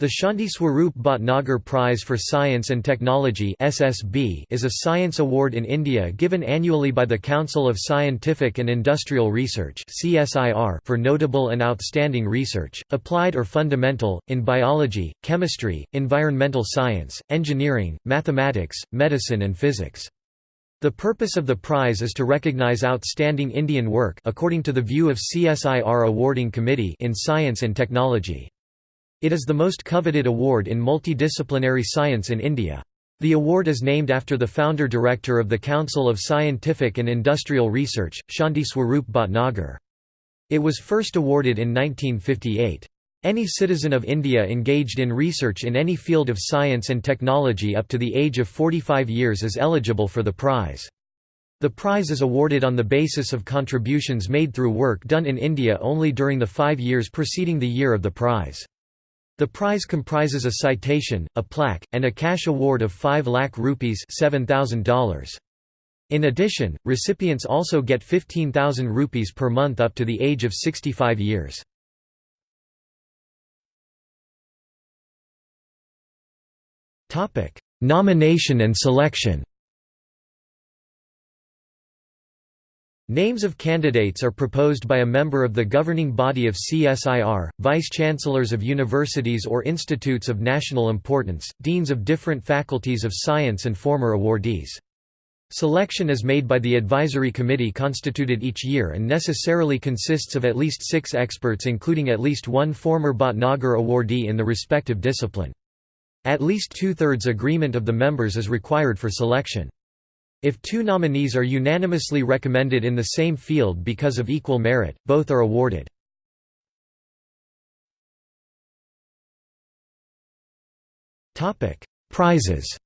The Shanti Swarup Bhatnagar Prize for Science and Technology (SSB) is a science award in India given annually by the Council of Scientific and Industrial Research (CSIR) for notable and outstanding research, applied or fundamental, in biology, chemistry, environmental science, engineering, mathematics, medicine and physics. The purpose of the prize is to recognize outstanding Indian work according to the view of CSIR awarding committee in science and technology. It is the most coveted award in multidisciplinary science in India. The award is named after the founder-director of the Council of Scientific and Industrial Research, Shanti Swarup Bhatnagar. It was first awarded in 1958. Any citizen of India engaged in research in any field of science and technology up to the age of 45 years is eligible for the prize. The prize is awarded on the basis of contributions made through work done in India only during the five years preceding the year of the prize. The prize comprises a citation, a plaque, and a cash award of 5 lakh rupees $7,000. In addition, recipients also get 15,000 rupees per month up to the age of 65 years. Nomination and selection Names of candidates are proposed by a member of the governing body of CSIR, vice-chancellors of universities or institutes of national importance, deans of different faculties of science and former awardees. Selection is made by the advisory committee constituted each year and necessarily consists of at least six experts including at least one former Bhatnagar awardee in the respective discipline. At least two-thirds agreement of the members is required for selection. If two nominees are unanimously recommended in the same field because of equal merit, both are awarded. Prizes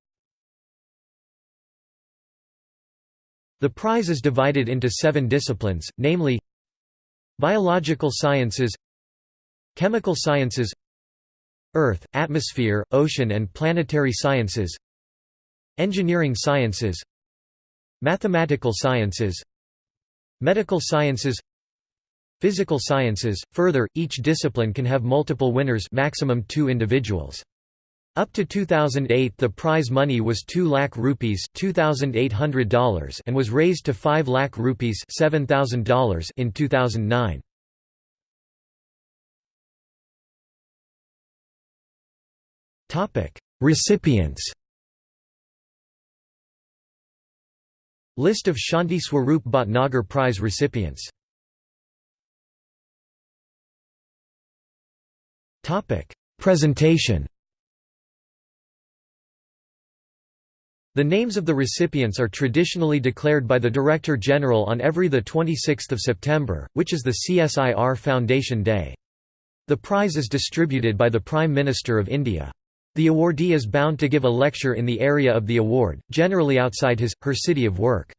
The prize is divided into seven disciplines, namely Biological sciences Chemical sciences Earth, atmosphere, ocean and planetary sciences Engineering sciences Mathematical sciences Medical sciences Physical sciences. Further, each discipline can have multiple winners maximum two individuals. Up to 2008 the prize money was 2 lakh rupees $2,800 and was raised to 5 lakh rupees $7,000 in 2009. Recipients List of Shanti Swarup Bhatnagar Prize recipients Presentation The names of the recipients are traditionally declared by the Director General on every 26 September, which is the CSIR Foundation Day. The prize is distributed by the Prime Minister of India. The awardee is bound to give a lecture in the area of the award, generally outside his, her city of work.